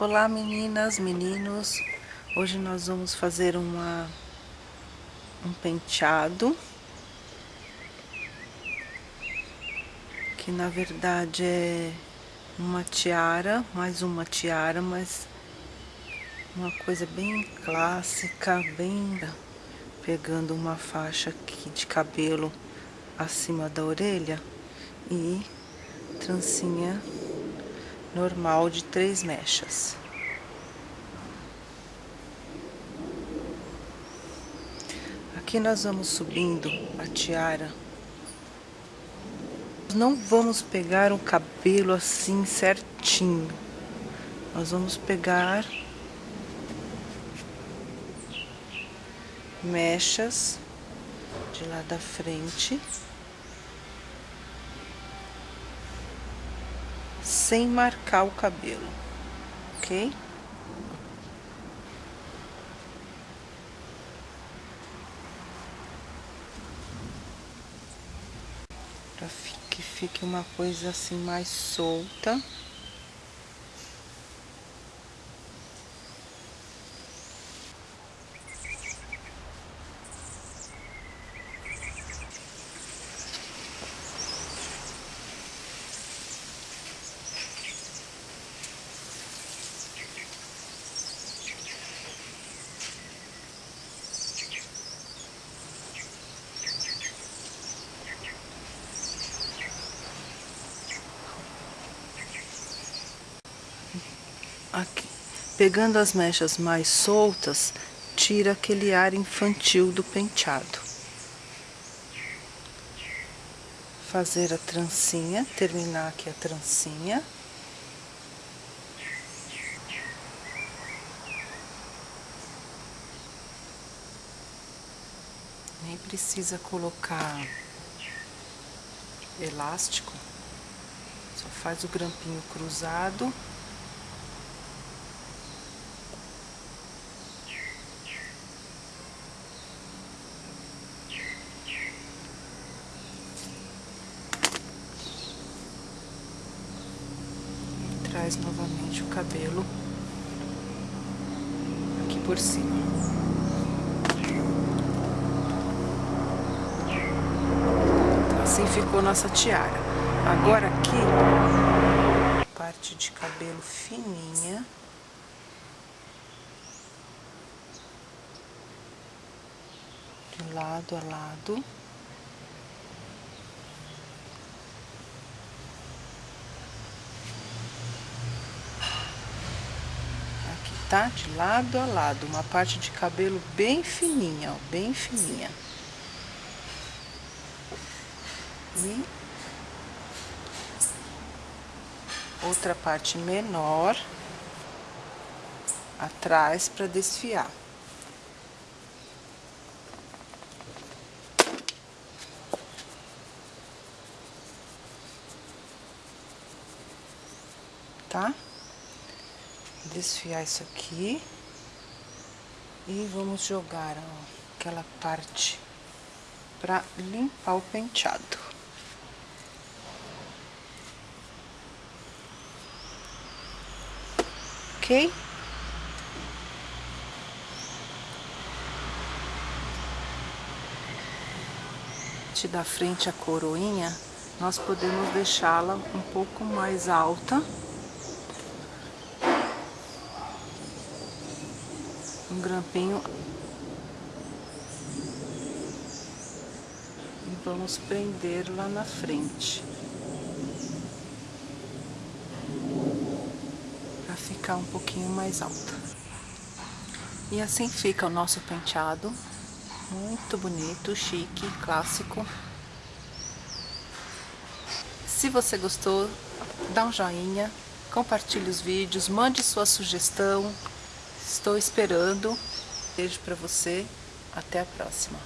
Olá meninas, meninos, hoje nós vamos fazer uma, um penteado que na verdade é uma tiara, mais uma tiara, mas uma coisa bem clássica, bem pegando uma faixa aqui de cabelo acima da orelha e trancinha normal de três mechas. Aqui nós vamos subindo a tiara. Não vamos pegar o cabelo assim certinho. Nós vamos pegar mechas de lá da frente sem marcar o cabelo, ok? Para que fique uma coisa assim mais solta. aqui, pegando as mechas mais soltas, tira aquele ar infantil do penteado. Fazer a trancinha, terminar aqui a trancinha. Nem precisa colocar elástico, só faz o grampinho cruzado. Traz novamente o cabelo aqui por cima. Assim ficou nossa tiara. Agora aqui, parte de cabelo fininha. De lado a lado. Tá? De lado a lado, uma parte de cabelo bem fininha, ó, bem fininha. E outra parte menor atrás para desfiar. Tá? Desfiar isso aqui. E vamos jogar ó, aquela parte para limpar o penteado. Ok? da frente a coroinha, nós podemos deixá-la um pouco mais alta um grampinho. E vamos prender lá na frente. Para ficar um pouquinho mais alta e assim fica o nosso penteado. Muito bonito, chique, clássico. Se você gostou, dá um joinha, compartilhe os vídeos, mande sua sugestão, Estou esperando. Beijo para você. Até a próxima.